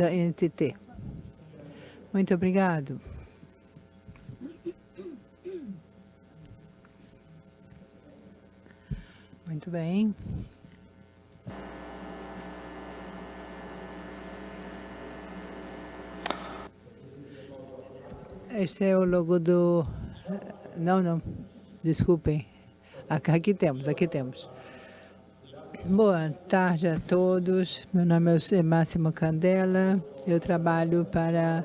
da NTT. Muito obrigado. Muito bem. Este é o logo do... Não, não, desculpem. Aqui temos, aqui temos. Boa tarde a todos. Meu nome é Máximo Candela. Eu trabalho para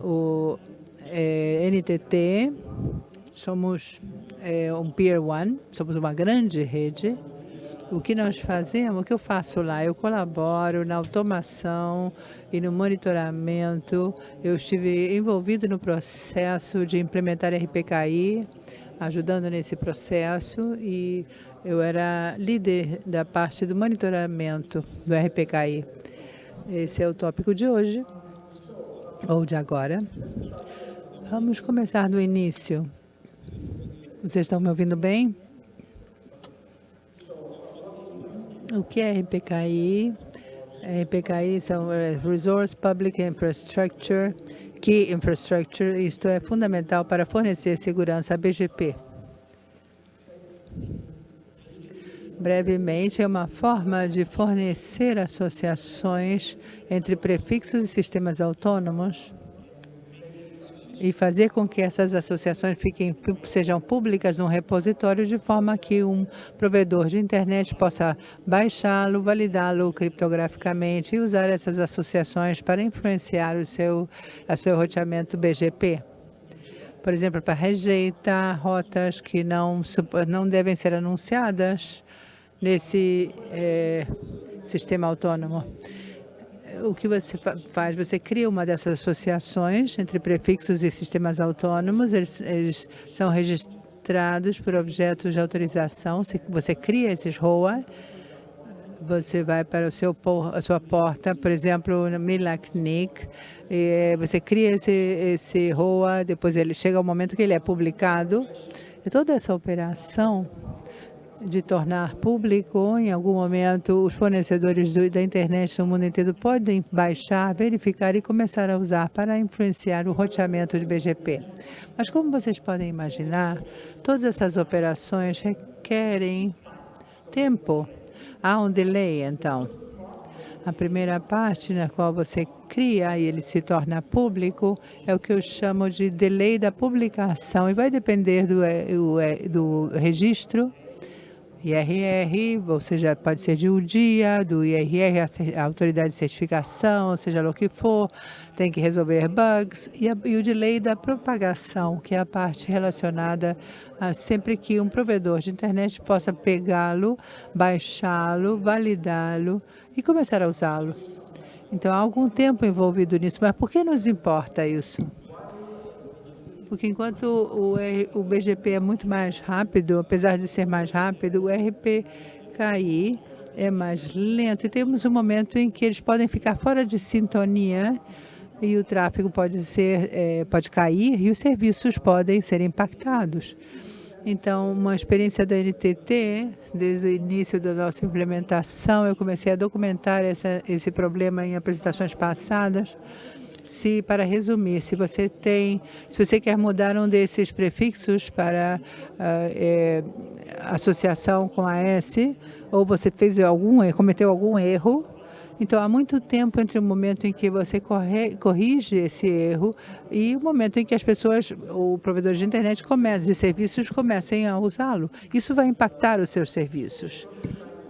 o é, NTT. Somos é, um Peer One, somos uma grande rede o que nós fazemos, o que eu faço lá? Eu colaboro na automação e no monitoramento. Eu estive envolvido no processo de implementar RPKI, ajudando nesse processo e eu era líder da parte do monitoramento do RPKI. Esse é o tópico de hoje, ou de agora. Vamos começar do início. Vocês estão me ouvindo bem? O que é RPKI? RPKI são eh, Resource Public Infrastructure, Key Infrastructure, isto é fundamental para fornecer segurança à BGP. Brevemente, é uma forma de fornecer associações entre prefixos e sistemas autônomos e fazer com que essas associações fiquem, sejam públicas num repositório de forma que um provedor de internet possa baixá-lo, validá-lo criptograficamente e usar essas associações para influenciar o seu, o seu roteamento BGP. Por exemplo, para rejeitar rotas que não, não devem ser anunciadas nesse é, sistema autônomo. O que você faz? Você cria uma dessas associações entre prefixos e sistemas autônomos, eles, eles são registrados por objetos de autorização, você cria esses ROA, você vai para o seu, a sua porta, por exemplo, no Milaknik, você cria esse, esse ROA, depois ele chega o momento que ele é publicado, e toda essa operação de tornar público, em algum momento, os fornecedores do, da internet no mundo inteiro podem baixar, verificar e começar a usar para influenciar o roteamento de BGP. Mas como vocês podem imaginar, todas essas operações requerem tempo. Há um delay, então. A primeira parte na qual você cria e ele se torna público é o que eu chamo de delay da publicação e vai depender do, do, do registro IRR, ou seja, pode ser de um dia, do IRR, a autoridade de certificação, seja lá o que for, tem que resolver bugs, e, a, e o delay da propagação, que é a parte relacionada a sempre que um provedor de internet possa pegá-lo, baixá-lo, validá-lo e começar a usá-lo. Então, há algum tempo envolvido nisso, mas por que nos importa isso? Porque enquanto o, o BGP é muito mais rápido, apesar de ser mais rápido, o RPKI é mais lento. E temos um momento em que eles podem ficar fora de sintonia e o tráfego pode, ser, é, pode cair e os serviços podem ser impactados. Então, uma experiência da NTT, desde o início da nossa implementação, eu comecei a documentar essa, esse problema em apresentações passadas, se, para resumir, se você tem, se você quer mudar um desses prefixos para uh, é, associação com a S, ou você fez algum, cometeu algum erro, então, há muito tempo entre o momento em que você corre, corrige esse erro e o momento em que as pessoas, o provedor de internet começa, de serviços comecem a usá-lo. Isso vai impactar os seus serviços.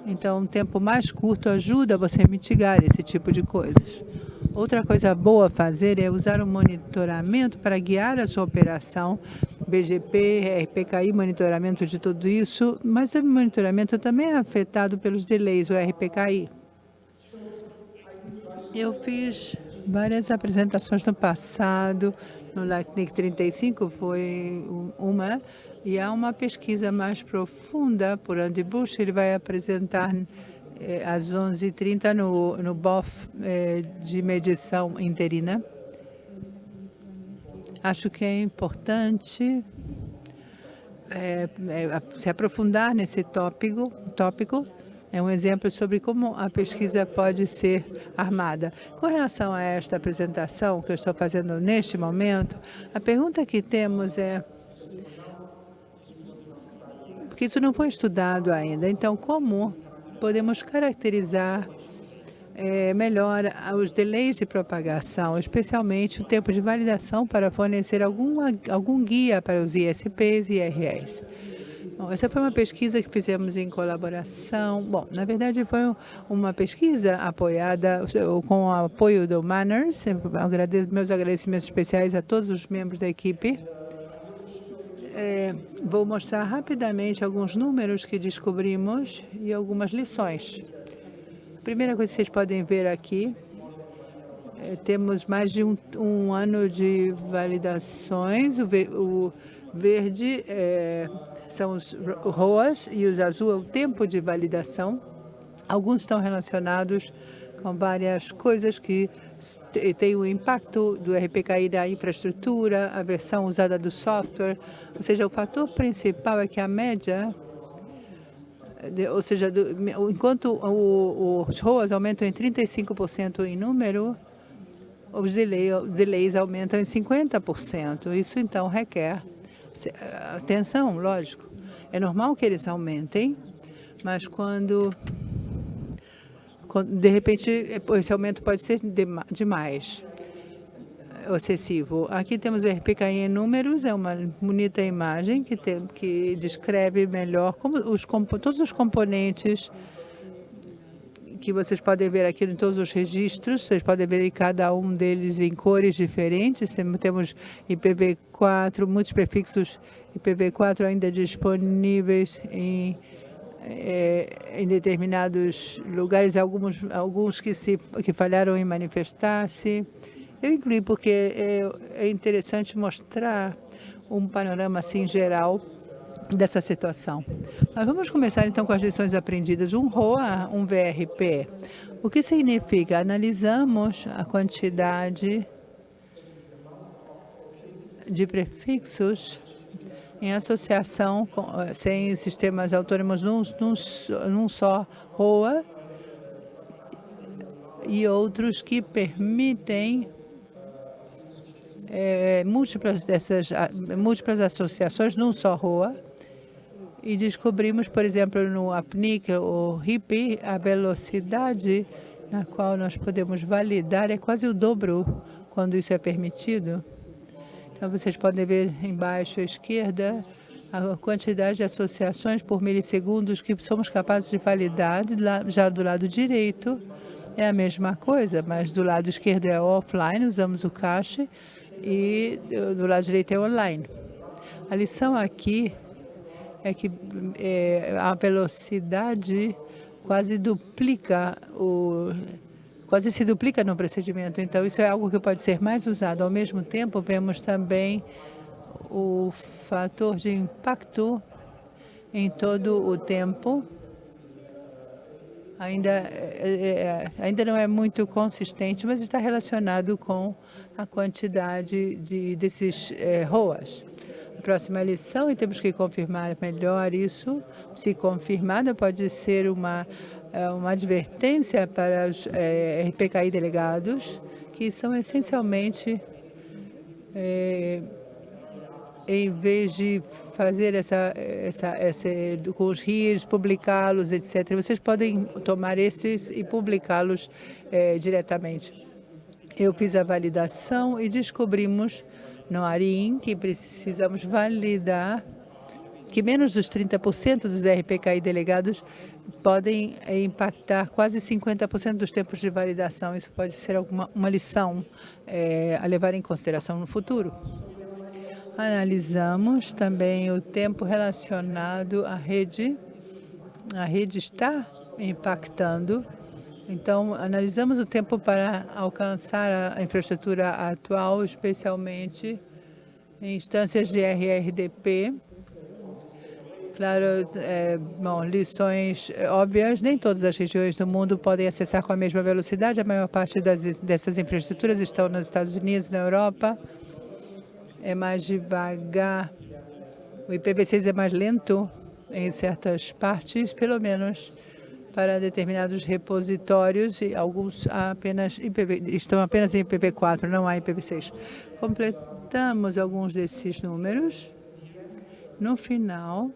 Então, um tempo mais curto ajuda você a mitigar esse tipo de coisas. Outra coisa boa a fazer é usar o monitoramento para guiar a sua operação, BGP, RPKI, monitoramento de tudo isso, mas o monitoramento também é afetado pelos delays, o RPKI. Eu fiz várias apresentações no passado, no LACNIC 35 foi uma, e há uma pesquisa mais profunda por Andy Bush, ele vai apresentar às 11h30 no, no BOF é, de medição interina. Acho que é importante é, é, se aprofundar nesse tópico, tópico É um exemplo sobre como a pesquisa pode ser armada. Com relação a esta apresentação que eu estou fazendo neste momento, a pergunta que temos é porque isso não foi estudado ainda. Então, como podemos caracterizar é, melhor os delays de propagação, especialmente o tempo de validação para fornecer algum, algum guia para os ISPs e IRS? Bom, essa foi uma pesquisa que fizemos em colaboração. Bom, na verdade, foi uma pesquisa apoiada com o apoio do Manners. agradeço, meus agradecimentos especiais a todos os membros da equipe é, vou mostrar rapidamente alguns números que descobrimos e algumas lições. A primeira coisa que vocês podem ver aqui, é, temos mais de um, um, ano de validações. O, o verde é, são os ROAS e os azul é o tempo de validação. Alguns estão relacionados com várias coisas que tem o impacto do RPKI da infraestrutura, a versão usada do software, ou seja, o fator principal é que a média, ou seja, do, enquanto o, os ROAS aumentam em 35% em número, os delay, delays aumentam em 50%. Isso, então, requer atenção, lógico. É normal que eles aumentem, mas quando de repente, esse aumento pode ser demais, excessivo. Aqui temos o RPKI em números, é uma bonita imagem que, tem, que descreve melhor como os, todos os componentes que vocês podem ver aqui em todos os registros, vocês podem ver cada um deles em cores diferentes. Temos IPv4, muitos prefixos IPv4 ainda disponíveis em é, em determinados lugares, alguns, alguns que, se, que falharam em manifestar-se. Eu incluí porque é, é interessante mostrar um panorama assim geral dessa situação. Mas vamos começar então com as lições aprendidas. Um ROA, um VRP. O que significa? Analisamos a quantidade de prefixos em associação com, eh, sem sistemas autônomos num, num, num só ROA e outros que permitem é, múltiplas dessas múltiplas associações num só ROA e descobrimos, por exemplo, no APNIC ou RIP, a velocidade na qual nós podemos validar é quase o dobro quando isso é permitido. Então, vocês podem ver embaixo à esquerda a quantidade de associações por milissegundos que somos capazes de validar. Já do lado direito é a mesma coisa, mas do lado esquerdo é offline, usamos o cache, e do lado direito é online. A lição aqui é que é, a velocidade quase duplica o quase se duplica no procedimento. Então, isso é algo que pode ser mais usado. Ao mesmo tempo, vemos também o fator de impacto em todo o tempo. Ainda, é, é, é, ainda não é muito consistente, mas está relacionado com a quantidade de, desses é, ROAS. A próxima lição, e temos que confirmar melhor isso, se confirmada, pode ser uma uma advertência para os é, RPKI delegados, que são essencialmente, é, em vez de fazer essa, essa, essa com os RIs, publicá-los, etc., vocês podem tomar esses e publicá-los é, diretamente. Eu fiz a validação e descobrimos no ARIM que precisamos validar que menos dos 30% dos RPKI delegados podem eh, impactar quase 50% dos tempos de validação. Isso pode ser alguma, uma lição é, a levar em consideração no futuro. Analisamos também o tempo relacionado à rede. A rede está impactando. Então, analisamos o tempo para alcançar a infraestrutura atual, especialmente em instâncias de RRDP, Claro, é, bom, lições óbvias, nem todas as regiões do mundo podem acessar com a mesma velocidade. A maior parte das, dessas infraestruturas estão nos Estados Unidos, na Europa. É mais devagar. O IPv6 é mais lento em certas partes, pelo menos para determinados repositórios e alguns apenas IPv, estão apenas em IPv4, não há IPv6. Completamos alguns desses números. No final,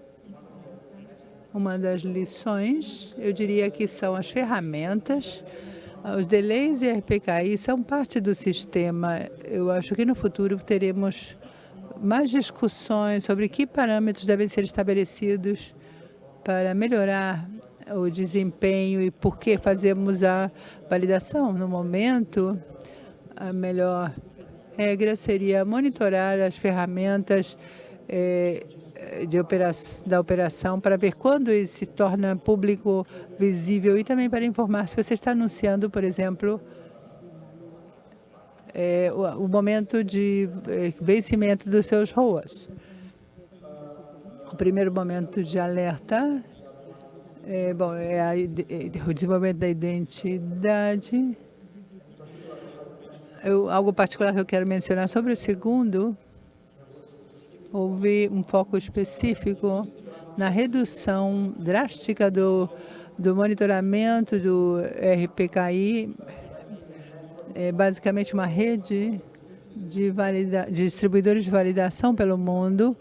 uma das lições, eu diria que são as ferramentas os delays e RPKI são parte do sistema. Eu acho que no futuro teremos mais discussões sobre que parâmetros devem ser estabelecidos para melhorar o desempenho e por que fazemos a validação. No momento, a melhor regra seria monitorar as ferramentas eh, de operação, da operação para ver quando ele se torna público visível e também para informar se você está anunciando, por exemplo, é, o, o, momento de é, vencimento dos seus ROAS. O primeiro momento de alerta é, bom, é, a, é o desenvolvimento da identidade. Eu, algo particular que eu quero mencionar sobre o segundo houve um foco específico na redução drástica do, do monitoramento do RPKI, é basicamente uma rede de, valida, de distribuidores de validação pelo mundo.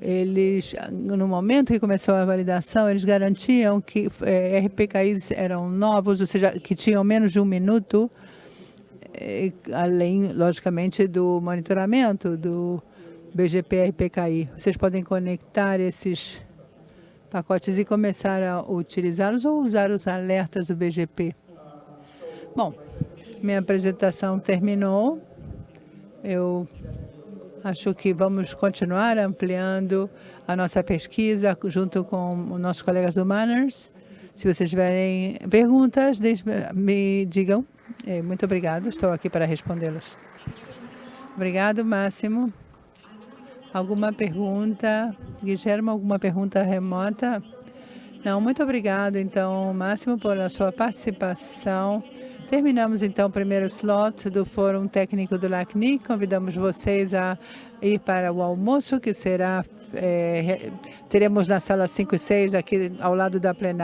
Eles, no momento que começou a validação, eles garantiam que é, RPKIs eram novos, ou seja, que tinham menos de um minuto, é, além, logicamente, do monitoramento do BGP e PKI. Vocês podem conectar esses pacotes e começar a utilizá-los ou usar os alertas do BGP. Bom, minha apresentação terminou. Eu acho que vamos continuar ampliando a nossa pesquisa junto com os nossos colegas do Manners. Se vocês tiverem perguntas, me digam. É, muito obrigado, estou aqui para respondê-los. Obrigado, Máximo. Alguma pergunta? Guilherme, alguma pergunta remota? Não, muito obrigado, então, Máximo, pela sua participação. Terminamos, então, o primeiro slot do Fórum Técnico do LACNIC. Convidamos vocês a ir para o almoço, que será, é, teremos na sala 5 e 6, aqui ao lado da plenária.